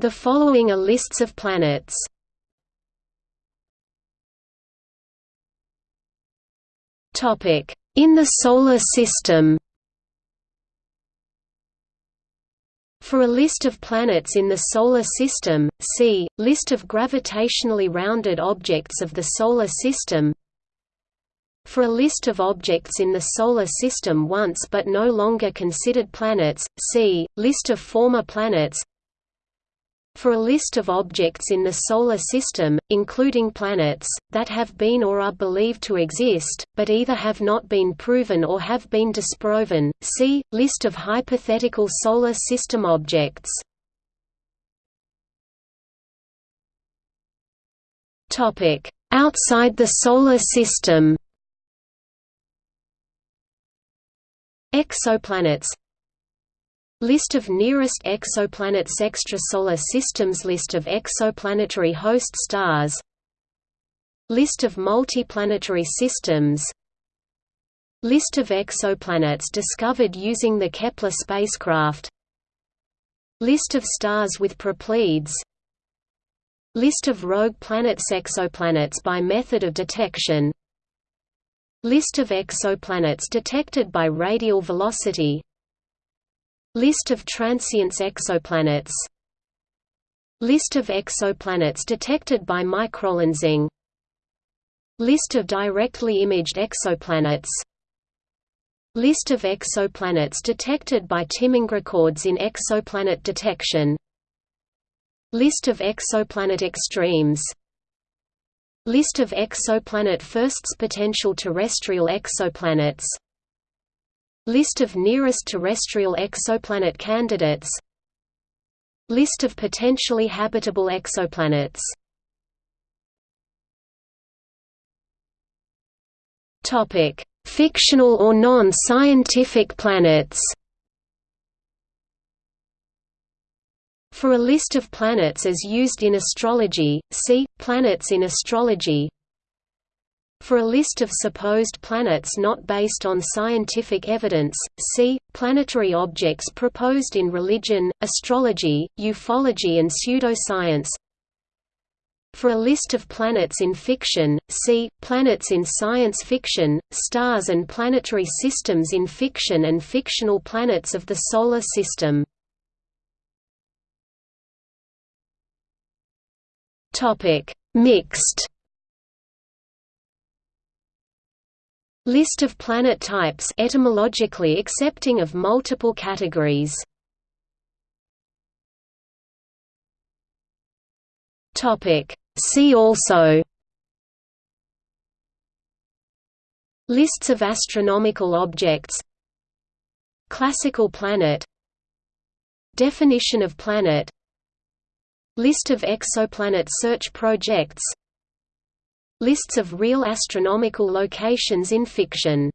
The following are lists of planets. Topic: In the solar system. For a list of planets in the Solar System, see, List of gravitationally rounded objects of the Solar System For a list of objects in the Solar System once but no longer considered planets, see, List of former planets for a list of objects in the Solar System, including planets, that have been or are believed to exist, but either have not been proven or have been disproven, see, List of hypothetical Solar System objects. Outside the Solar System. Exoplanets List of nearest exoplanets Extrasolar systems List of exoplanetary host stars. List of multiplanetary systems. List of exoplanets discovered using the Kepler spacecraft. List of stars with proplyds List of rogue planets Exoplanets by method of detection. List of exoplanets detected by radial velocity List of transients exoplanets. List of exoplanets detected by microlensing. List of directly imaged exoplanets. List of exoplanets detected by timing records in exoplanet detection. List of exoplanet extremes. List of exoplanet firsts potential terrestrial exoplanets List of nearest terrestrial exoplanet candidates List of potentially habitable exoplanets Fictional or non-scientific planets. For a list of planets as used in astrology, see Planets in astrology. For a list of supposed planets not based on scientific evidence, see, planetary objects proposed in religion, astrology, ufology and pseudoscience. For a list of planets in fiction, see, planets in science fiction, stars and planetary systems in fiction and fictional planets of the Solar System. Mixed List of planet types etymologically accepting of multiple categories. Topic See also Lists of astronomical objects Classical planet Definition of planet List of exoplanet search projects Lists of real astronomical locations in fiction